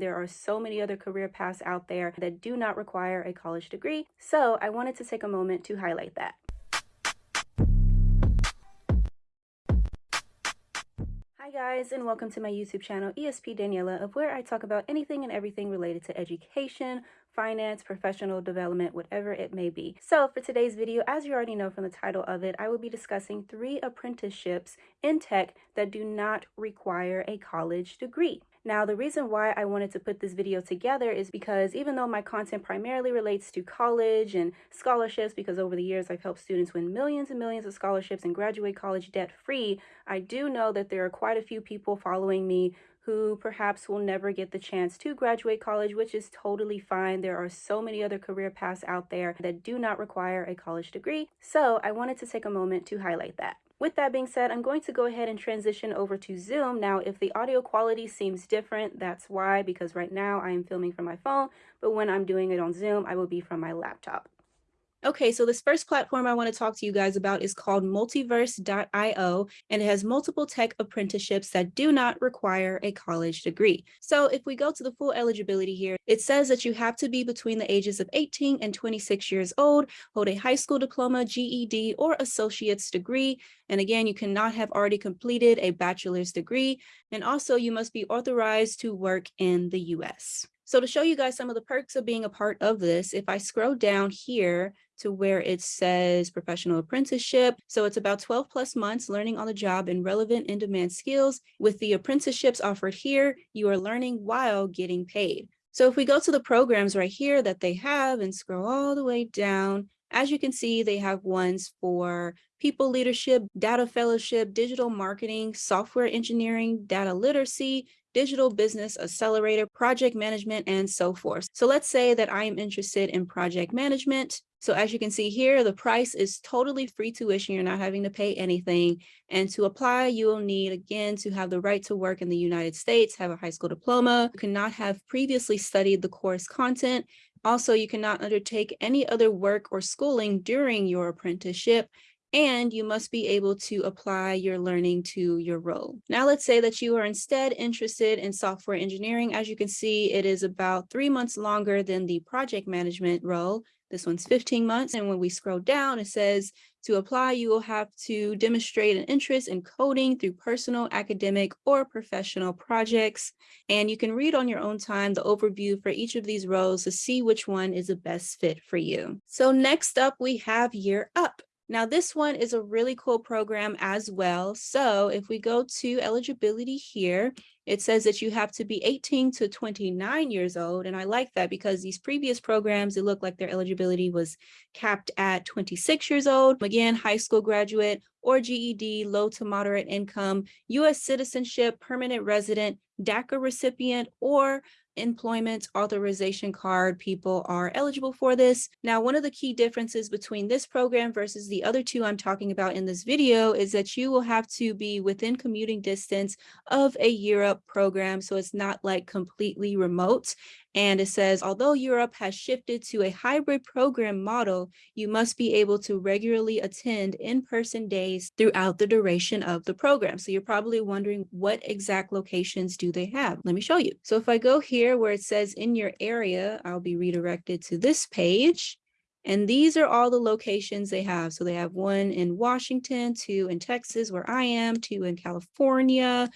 There are so many other career paths out there that do not require a college degree. So I wanted to take a moment to highlight that. Hi guys and welcome to my YouTube channel ESP Daniela of where I talk about anything and everything related to education, finance, professional development, whatever it may be. So for today's video, as you already know from the title of it, I will be discussing three apprenticeships in tech that do not require a college degree. Now, the reason why I wanted to put this video together is because even though my content primarily relates to college and scholarships, because over the years I've helped students win millions and millions of scholarships and graduate college debt free, I do know that there are quite a few people following me who perhaps will never get the chance to graduate college, which is totally fine. There are so many other career paths out there that do not require a college degree. So I wanted to take a moment to highlight that. With that being said, I'm going to go ahead and transition over to Zoom. Now, if the audio quality seems different, that's why, because right now I am filming from my phone, but when I'm doing it on Zoom, I will be from my laptop. Okay, so this first platform I want to talk to you guys about is called multiverse.io, and it has multiple tech apprenticeships that do not require a college degree. So if we go to the full eligibility here, it says that you have to be between the ages of 18 and 26 years old, hold a high school diploma, GED, or associate's degree. And again, you cannot have already completed a bachelor's degree. And also you must be authorized to work in the US. So to show you guys some of the perks of being a part of this, if I scroll down here to where it says professional apprenticeship. So it's about 12 plus months learning on the job and relevant in-demand skills. With the apprenticeships offered here, you are learning while getting paid. So if we go to the programs right here that they have and scroll all the way down, as you can see, they have ones for people leadership, data fellowship, digital marketing, software engineering, data literacy, digital business accelerator, project management, and so forth. So let's say that I am interested in project management. So as you can see here, the price is totally free tuition. You're not having to pay anything. And to apply, you will need, again, to have the right to work in the United States, have a high school diploma, you cannot have previously studied the course content. Also, you cannot undertake any other work or schooling during your apprenticeship and you must be able to apply your learning to your role. Now let's say that you are instead interested in software engineering. As you can see, it is about three months longer than the project management role. This one's 15 months. And when we scroll down, it says to apply, you will have to demonstrate an interest in coding through personal, academic, or professional projects. And you can read on your own time the overview for each of these roles to see which one is the best fit for you. So next up, we have Year Up. Now this one is a really cool program as well. So if we go to eligibility here, it says that you have to be 18 to 29 years old. And I like that because these previous programs, it looked like their eligibility was capped at 26 years old. Again, high school graduate or GED, low to moderate income, US citizenship, permanent resident, DACA recipient, or employment authorization card people are eligible for this. Now, one of the key differences between this program versus the other two I'm talking about in this video is that you will have to be within commuting distance of a Year Up program. So it's not like completely remote. And it says, although Year Up has shifted to a hybrid program model, you must be able to regularly attend in-person days throughout the duration of the program. So you're probably wondering what exact locations do they have? Let me show you. So if I go here where it says in your area, I'll be redirected to this page. And these are all the locations they have. So they have one in Washington, two in Texas, where I am, two in California,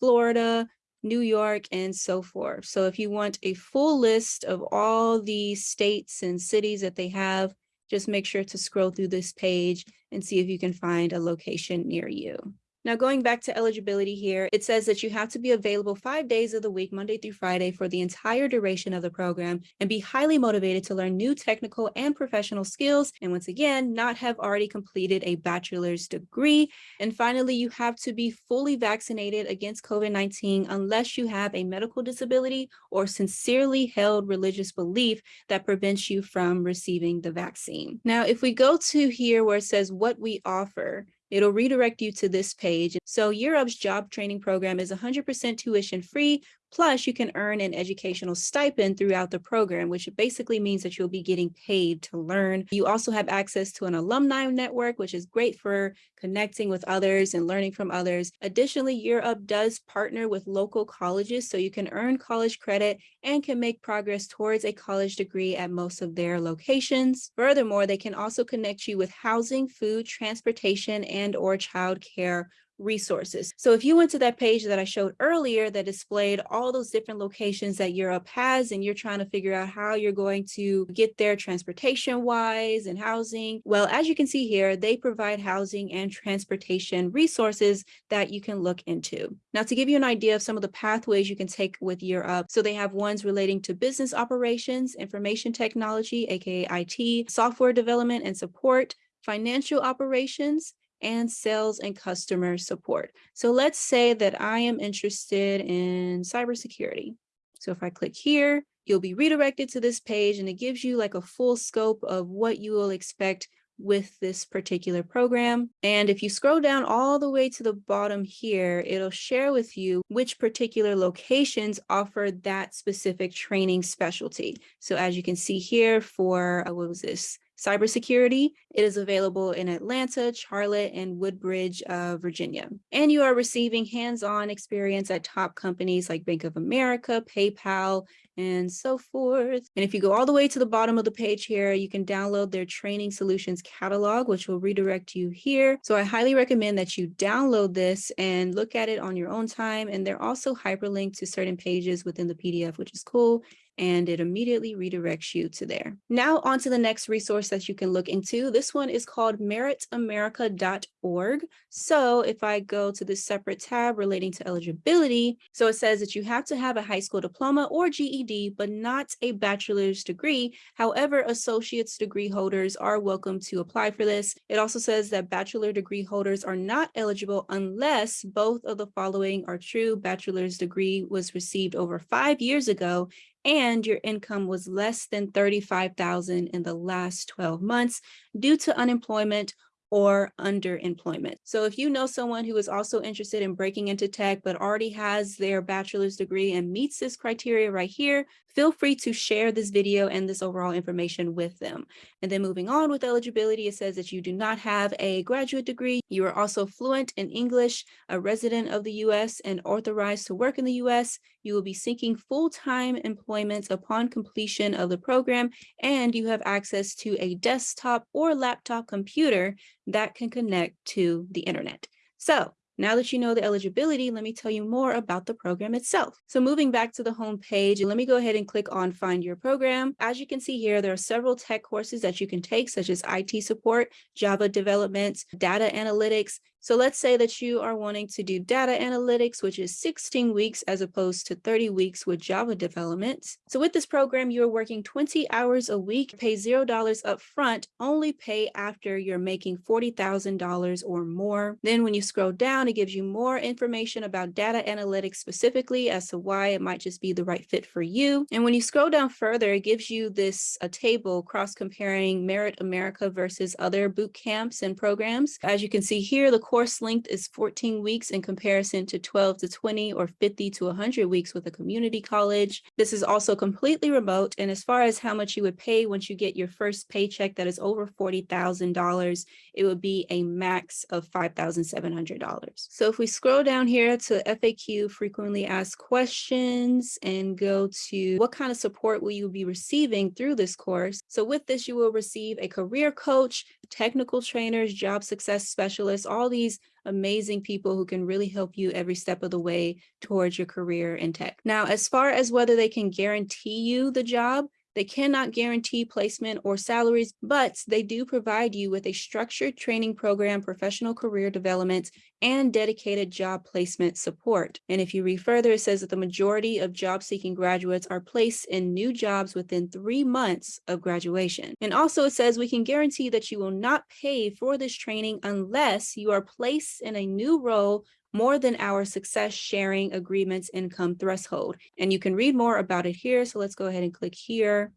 Florida, New York, and so forth. So if you want a full list of all the states and cities that they have, just make sure to scroll through this page and see if you can find a location near you. Now going back to eligibility here, it says that you have to be available five days of the week, Monday through Friday for the entire duration of the program and be highly motivated to learn new technical and professional skills. And once again, not have already completed a bachelor's degree. And finally, you have to be fully vaccinated against COVID-19 unless you have a medical disability or sincerely held religious belief that prevents you from receiving the vaccine. Now, if we go to here where it says what we offer, It'll redirect you to this page. So Up's job training program is 100% tuition free Plus, you can earn an educational stipend throughout the program, which basically means that you'll be getting paid to learn. You also have access to an alumni network, which is great for connecting with others and learning from others. Additionally, Year Up does partner with local colleges, so you can earn college credit and can make progress towards a college degree at most of their locations. Furthermore, they can also connect you with housing, food, transportation, and or childcare resources. So if you went to that page that I showed earlier that displayed all those different locations that Year Up has and you're trying to figure out how you're going to get there transportation wise and housing, well, as you can see here, they provide housing and transportation resources that you can look into. Now to give you an idea of some of the pathways you can take with Up, so they have ones relating to business operations, information technology, aka IT, software development and support, financial operations, and sales and customer support. So let's say that I am interested in cybersecurity. So if I click here, you'll be redirected to this page and it gives you like a full scope of what you will expect with this particular program. And if you scroll down all the way to the bottom here, it'll share with you which particular locations offer that specific training specialty. So as you can see here for, uh, what was this? Cybersecurity. It is available in Atlanta, Charlotte, and Woodbridge, uh, Virginia. And you are receiving hands-on experience at top companies like Bank of America, PayPal, and so forth. And if you go all the way to the bottom of the page here, you can download their training solutions catalog, which will redirect you here. So I highly recommend that you download this and look at it on your own time. And they're also hyperlinked to certain pages within the PDF, which is cool and it immediately redirects you to there. Now on to the next resource that you can look into. This one is called meritamerica.org. So if I go to this separate tab relating to eligibility, so it says that you have to have a high school diploma or GED, but not a bachelor's degree. However, associate's degree holders are welcome to apply for this. It also says that bachelor degree holders are not eligible unless both of the following are true. Bachelor's degree was received over five years ago and your income was less than 35,000 in the last 12 months due to unemployment or underemployment. So if you know someone who is also interested in breaking into tech, but already has their bachelor's degree and meets this criteria right here, feel free to share this video and this overall information with them. And then moving on with eligibility, it says that you do not have a graduate degree. You are also fluent in English, a resident of the US and authorized to work in the US. You will be seeking full-time employment upon completion of the program, and you have access to a desktop or laptop computer that can connect to the internet. So now that you know the eligibility, let me tell you more about the program itself. So moving back to the home page, let me go ahead and click on find your program. As you can see here, there are several tech courses that you can take, such as IT support, Java development, data analytics, so let's say that you are wanting to do data analytics, which is 16 weeks as opposed to 30 weeks with Java development. So with this program, you're working 20 hours a week, pay $0 upfront, only pay after you're making $40,000 or more. Then when you scroll down, it gives you more information about data analytics specifically as to why it might just be the right fit for you. And when you scroll down further, it gives you this a table cross comparing Merit America versus other boot camps and programs. As you can see here, the course length is 14 weeks in comparison to 12 to 20 or 50 to 100 weeks with a community college. This is also completely remote. And as far as how much you would pay once you get your first paycheck that is over $40,000, it would be a max of $5,700. So if we scroll down here to FAQ, frequently asked questions, and go to what kind of support will you be receiving through this course? So with this, you will receive a career coach, technical trainers, job success specialists, all these amazing people who can really help you every step of the way towards your career in tech. Now, as far as whether they can guarantee you the job, they cannot guarantee placement or salaries, but they do provide you with a structured training program, professional career development, and dedicated job placement support. And if you read further, it says that the majority of job-seeking graduates are placed in new jobs within three months of graduation. And also it says we can guarantee that you will not pay for this training unless you are placed in a new role more than our success sharing agreements income threshold. And you can read more about it here. So let's go ahead and click here.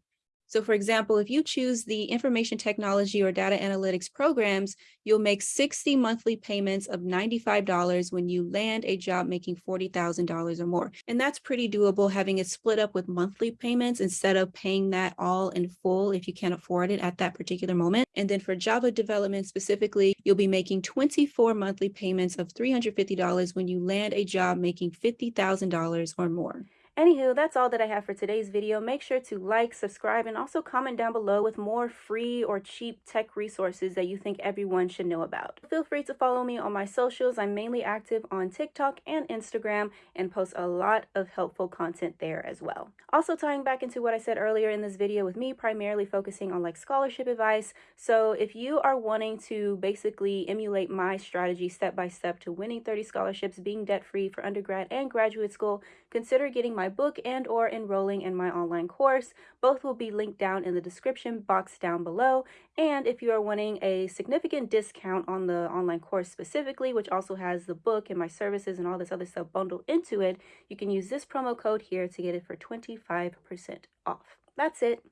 So for example, if you choose the information technology or data analytics programs, you'll make 60 monthly payments of $95 when you land a job making $40,000 or more. And that's pretty doable having it split up with monthly payments instead of paying that all in full if you can't afford it at that particular moment. And then for Java development specifically, you'll be making 24 monthly payments of $350 when you land a job making $50,000 or more. Anywho, that's all that I have for today's video. Make sure to like, subscribe, and also comment down below with more free or cheap tech resources that you think everyone should know about. Feel free to follow me on my socials. I'm mainly active on TikTok and Instagram and post a lot of helpful content there as well. Also tying back into what I said earlier in this video with me primarily focusing on like scholarship advice. So if you are wanting to basically emulate my strategy step by step to winning 30 scholarships, being debt free for undergrad and graduate school, consider getting my book and or enrolling in my online course. Both will be linked down in the description box down below. And if you are wanting a significant discount on the online course specifically, which also has the book and my services and all this other stuff bundled into it, you can use this promo code here to get it for 25% off. That's it.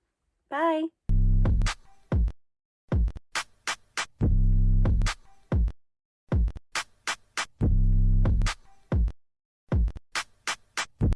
Bye.